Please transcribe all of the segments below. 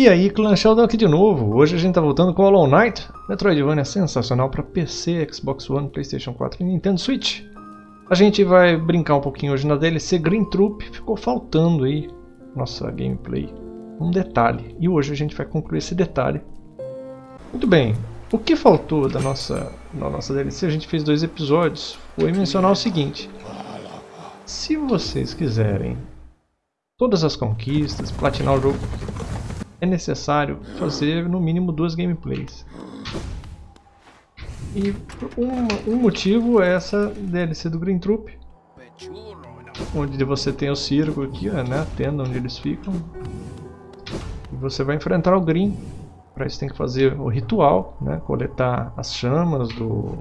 E aí, Clan Sheldon aqui de novo. Hoje a gente tá voltando com Hollow Knight, Metroidvania sensacional para PC, Xbox One, Playstation 4 e Nintendo Switch. A gente vai brincar um pouquinho hoje na DLC Green Troop, ficou faltando aí nossa gameplay um detalhe. E hoje a gente vai concluir esse detalhe. Muito bem, o que faltou da nossa, da nossa DLC, a gente fez dois episódios, foi mencionar o seguinte. Se vocês quiserem todas as conquistas, platinar o jogo é necessário fazer no mínimo duas gameplays. E um, um motivo é essa DLC do Green Troop, onde você tem o circo aqui, né, a tenda onde eles ficam. E você vai enfrentar o Green. Para isso tem que fazer o ritual, né, coletar as chamas do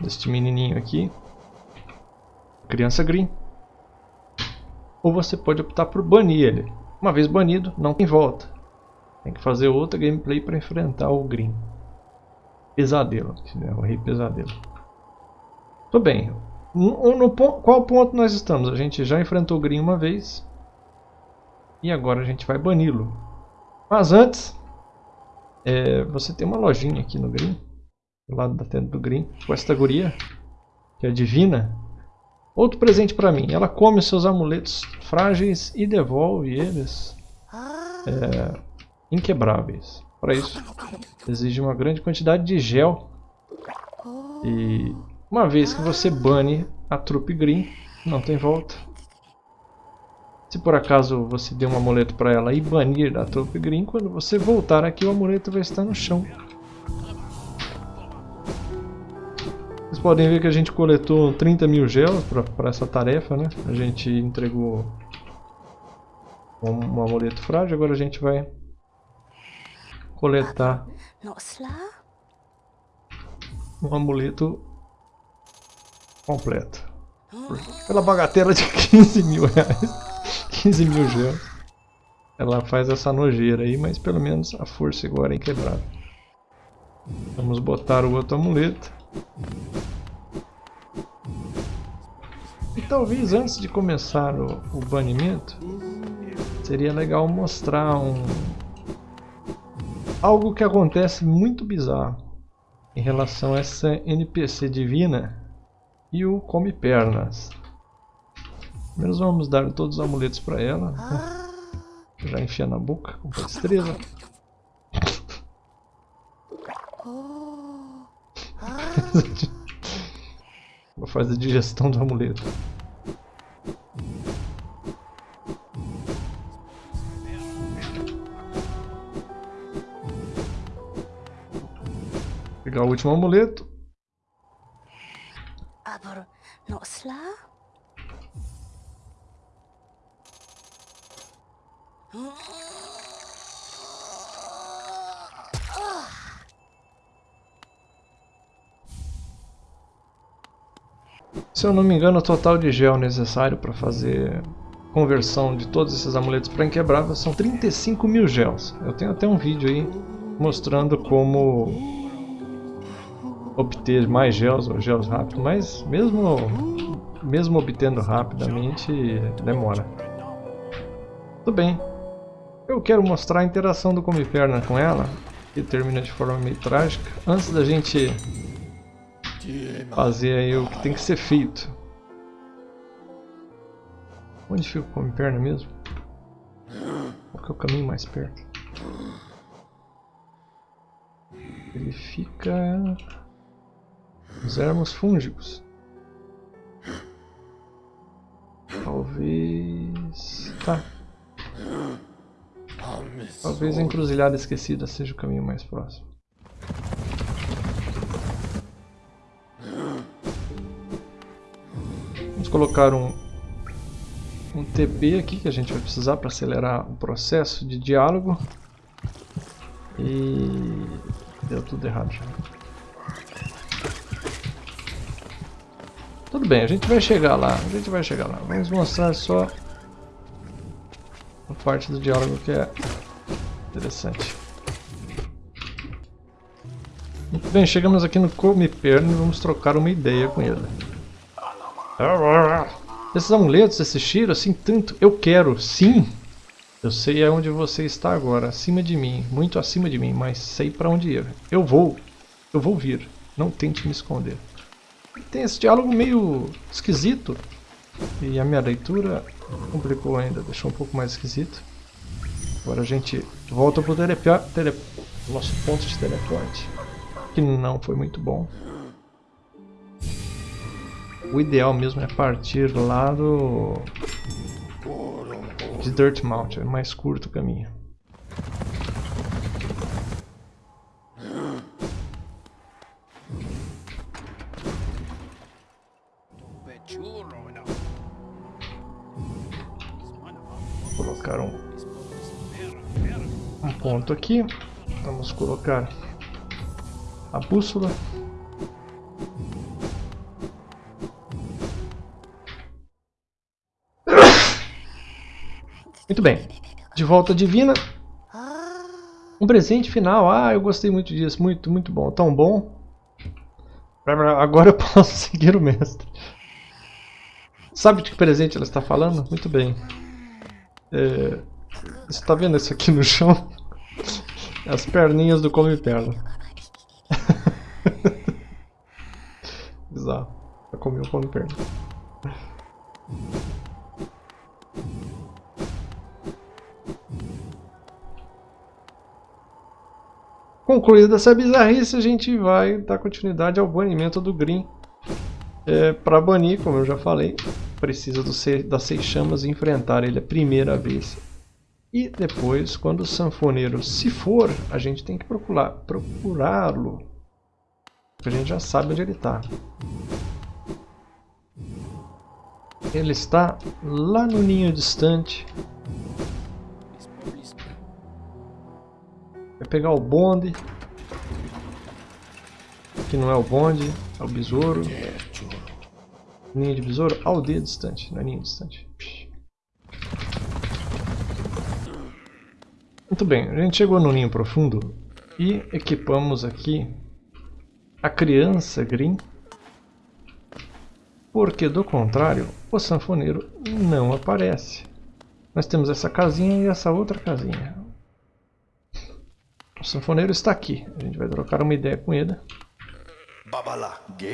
deste menininho aqui, criança Green. Ou você pode optar por banir ele. Uma vez banido, não tem volta. Tem que fazer outra gameplay para enfrentar o Green. Pesadelo, né? o Rei Pesadelo. Tudo bem. No, no, qual ponto nós estamos? A gente já enfrentou o Green uma vez. E agora a gente vai bani-lo. Mas antes, é, você tem uma lojinha aqui no Green. Do lado da tenda do Green. Com esta guria, que é divina. Outro presente para mim. Ela come seus amuletos frágeis e devolve eles. É, inquebráveis. Para isso, exige uma grande quantidade de gel. E uma vez que você bane a trupe green, não tem volta. Se por acaso você der um amuleto para ela e banir a trupe green, quando você voltar aqui o amuleto vai estar no chão. Vocês podem ver que a gente coletou 30 mil gels para essa tarefa, né? A gente entregou um, um amuleto frágil, agora a gente vai coletar um amuleto completo. Pela bagatela de 15 mil reais. 15 mil gemas. Ela faz essa nojeira aí, mas pelo menos a força agora é inquebrável. Vamos botar o outro amuleto. E talvez antes de começar o, o banimento, seria legal mostrar um, algo que acontece muito bizarro em relação a essa NPC divina e o Come Pernas. Primeiro vamos dar todos os amuletos para ela. Já enfia na boca com destreza. Vou fazer a digestão do amuleto. Último amuleto. Se eu não me engano, o total de gel necessário para fazer conversão de todos esses amuletos para inquebrável são 35 mil gels. Eu tenho até um vídeo aí mostrando como obter mais gels ou gels rápido, mas mesmo, mesmo obtendo rapidamente, demora. Tudo bem. Eu quero mostrar a interação do Come-Perna com ela, que termina de forma meio trágica, antes da gente fazer aí o que tem que ser feito. Onde fica o Come-Perna mesmo? Qual que é o caminho mais perto? Ele fica... Os ermos fúngicos. Talvez... Tá. Talvez a encruzilhada esquecida seja o caminho mais próximo. Vamos colocar um, um TP aqui que a gente vai precisar para acelerar o processo de diálogo. E deu tudo errado já. Tudo bem, a gente vai chegar lá, a gente vai chegar lá. Vamos mostrar só a parte do diálogo que é interessante. Muito bem, chegamos aqui no Come Perno e vamos trocar uma ideia com ele. Esses amuletos, esse cheiro, assim, tanto... Eu quero, sim! Eu sei onde você está agora, acima de mim, muito acima de mim, mas sei para onde ir. Eu vou, eu vou vir, não tente me esconder. Tem esse diálogo meio esquisito, e a minha leitura complicou ainda, deixou um pouco mais esquisito. Agora a gente volta para o tele... nosso ponto de teleporte, que não foi muito bom. O ideal mesmo é partir lá do de Dirt Mount, é mais curto o caminho. Ponto aqui. Vamos colocar a bússola. Muito bem. De volta divina. Um presente final. Ah, eu gostei muito disso. Muito, muito bom. Tão bom. Agora eu posso seguir o mestre. Sabe de que presente ela está falando? Muito bem. É, você está vendo isso aqui no chão? As perninhas do Come Perna. Bizarro. Eu comi o Come Perna. Concluída essa bizarrice, a gente vai dar continuidade ao banimento do Green. É, Para banir, como eu já falei, precisa do, das seis chamas enfrentar ele a primeira vez. E depois, quando o sanfoneiro se for, a gente tem que procurar procurá-lo. Porque a gente já sabe onde ele está. Ele está lá no ninho distante, Vai pegar o bonde. Que não é o bonde, é o besouro. Ninho de besouro, aldeia distante, não é ninho distante. Muito bem, a gente chegou no ninho profundo e equipamos aqui a criança Green, porque do contrário o sanfoneiro não aparece. Nós temos essa casinha e essa outra casinha. O sanfoneiro está aqui. A gente vai trocar uma ideia com ele.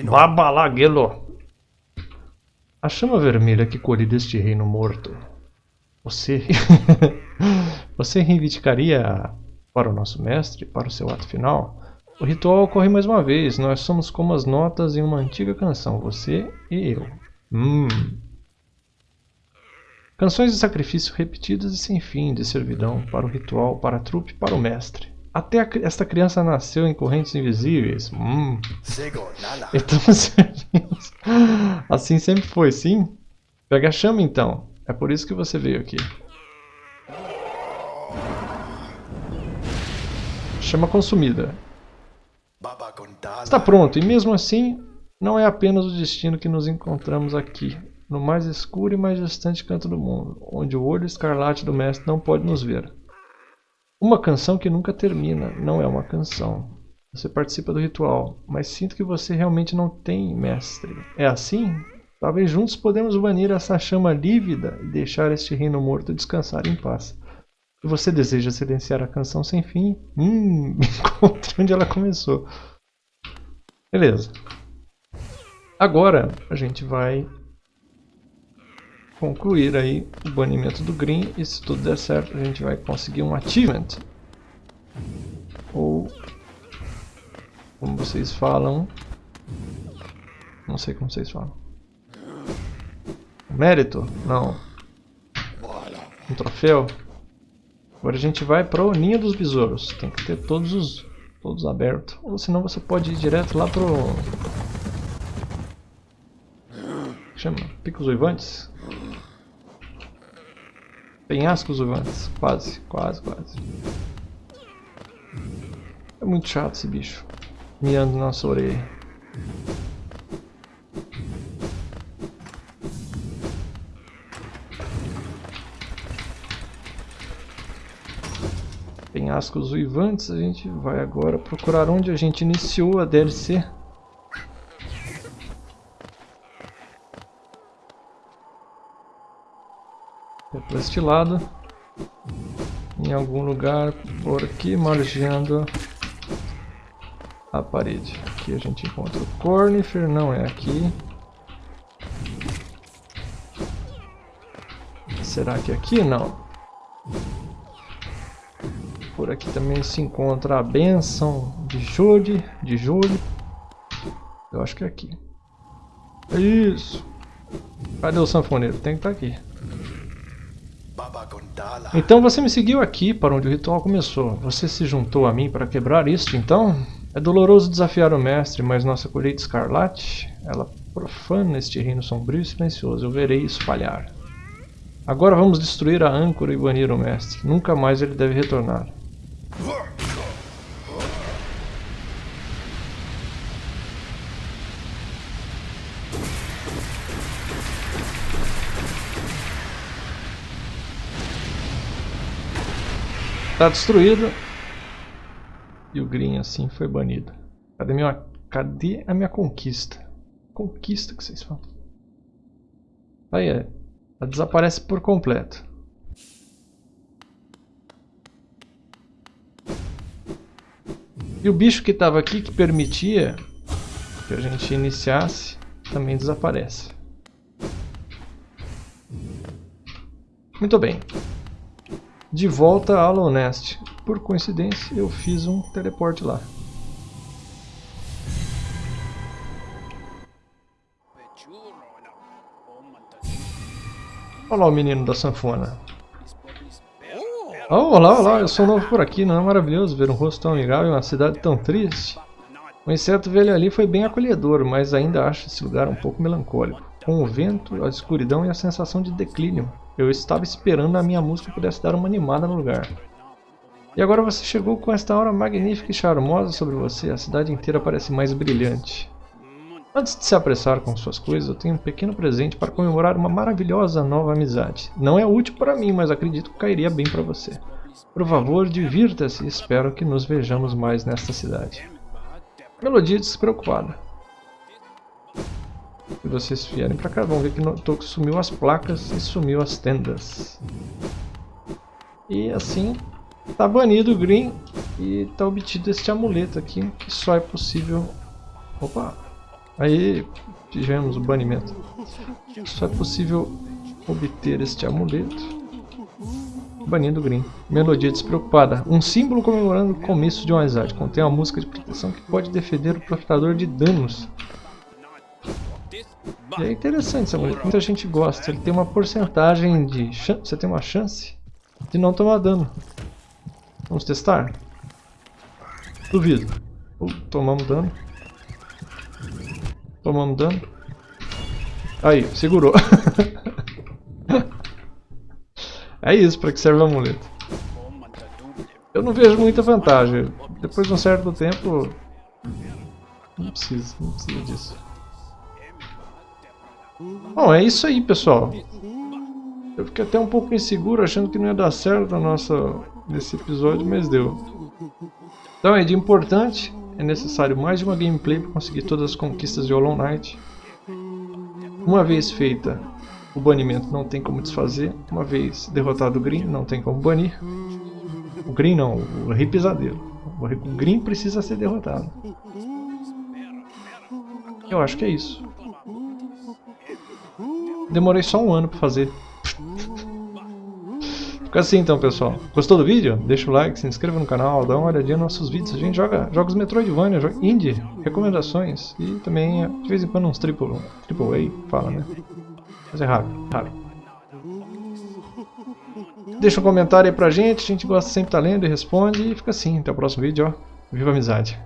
Babalagelo. A chama vermelha que colhe deste reino morto. Você... Você reivindicaria para o nosso mestre, para o seu ato final? O ritual ocorre mais uma vez. Nós somos como as notas em uma antiga canção. Você e eu. Hum... Canções de sacrifício repetidas e sem fim, de servidão, para o ritual, para a trupe, para o mestre. Até a, esta criança nasceu em correntes invisíveis. Hum. Estamos Assim sempre foi, sim? Pega a chama então. É por isso que você veio aqui. Chama consumida. Está pronto, e mesmo assim, não é apenas o destino que nos encontramos aqui, no mais escuro e mais distante canto do mundo, onde o olho escarlate do mestre não pode nos ver. Uma canção que nunca termina, não é uma canção. Você participa do ritual, mas sinto que você realmente não tem mestre. É assim? Talvez juntos podemos banir essa chama lívida e deixar este reino morto descansar em paz. Se você deseja silenciar a canção sem fim, hum, encontre onde ela começou. Beleza. Agora a gente vai concluir aí o banimento do Green e se tudo der certo a gente vai conseguir um achievement ou como vocês falam não sei como vocês falam mérito? não um troféu agora a gente vai para o ninho dos besouros tem que ter todos os todos abertos ou senão você pode ir direto lá pro chama picos uivantes Penhascos uivantes. Quase, quase, quase. É muito chato esse bicho. Miando na nossa orelha. Penhascos uivantes, a gente vai agora procurar onde a gente iniciou a DLC. É para este lado. em algum lugar por aqui, margeando a parede. Aqui a gente encontra o Cornifer, não é aqui. Será que é aqui? Não. Por aqui também se encontra a benção de Jude, de Jude. Eu acho que é aqui. Isso. Cadê o sanfoneiro? Tem que estar tá aqui. Então você me seguiu aqui para onde o ritual começou. Você se juntou a mim para quebrar isto, então? É doloroso desafiar o mestre, mas nossa colheita escarlate, ela profana este reino sombrio e silencioso. Eu verei isso falhar. Agora vamos destruir a âncora e banir o mestre. Nunca mais ele deve retornar. Está destruído. E o Green assim foi banido. Cadê, minha, cadê a minha conquista? Conquista que vocês falam. Aí é. Ela desaparece por completo. E o bicho que estava aqui, que permitia que a gente iniciasse, também desaparece. Muito bem. De volta a Alonest. Por coincidência, eu fiz um teleporte lá. Olha lá o menino da sanfona. Oh, olá, olá, eu sou novo por aqui, não é maravilhoso ver um rosto tão amigável em uma cidade tão triste? O inseto velho ali foi bem acolhedor, mas ainda acho esse lugar um pouco melancólico. Com o vento, a escuridão e a sensação de declínio. Eu estava esperando a minha música pudesse dar uma animada no lugar. E agora você chegou com esta aura magnífica e charmosa sobre você, a cidade inteira parece mais brilhante. Antes de se apressar com suas coisas, eu tenho um pequeno presente para comemorar uma maravilhosa nova amizade. Não é útil para mim, mas acredito que cairia bem para você. Por favor, divirta-se e espero que nos vejamos mais nesta cidade. Melodia despreocupada. Se vocês vierem pra cá, vão ver que no sumiu as placas e sumiu as tendas. E assim, tá banido o Green e tá obtido este amuleto aqui, que só é possível... Opa! Aí tivemos o banimento. Só é possível obter este amuleto banindo Green. Melodia despreocupada. Um símbolo comemorando o começo de uma amizade. Contém uma música de proteção que pode defender o profitador de danos. E é interessante essa música, muita gente gosta. Ele tem uma porcentagem de chance, você tem uma chance de não tomar dano. Vamos testar? Duvido. Uh, tomamos dano. Tomamos dano. Aí, segurou. é isso para que serve o amuleto. Eu não vejo muita vantagem. Depois de um certo tempo... Não precisa, não precisa disso. Bom, é isso aí, pessoal. Eu fiquei até um pouco inseguro, achando que não ia dar certo a nossa, nesse episódio, mas deu. Então, é de importante, é necessário mais de uma gameplay para conseguir todas as conquistas de Hollow Knight. Uma vez feita, o banimento não tem como desfazer. Uma vez derrotado o Green, não tem como banir. O Green não, o Rei Pesadelo. O Green precisa ser derrotado. Eu acho que é isso. Demorei só um ano pra fazer. Fica assim então, pessoal. Gostou do vídeo? Deixa o like, se inscreva no canal, dá uma olhadinha nos nossos vídeos. A gente joga jogos Metroidvania, joga indie, recomendações e também de vez em quando uns triple, triple A, fala, né? Mas é raro, raro. Deixa um comentário aí pra gente, a gente gosta sempre de estar lendo e responde. E fica assim, até o próximo vídeo, ó. Viva a amizade!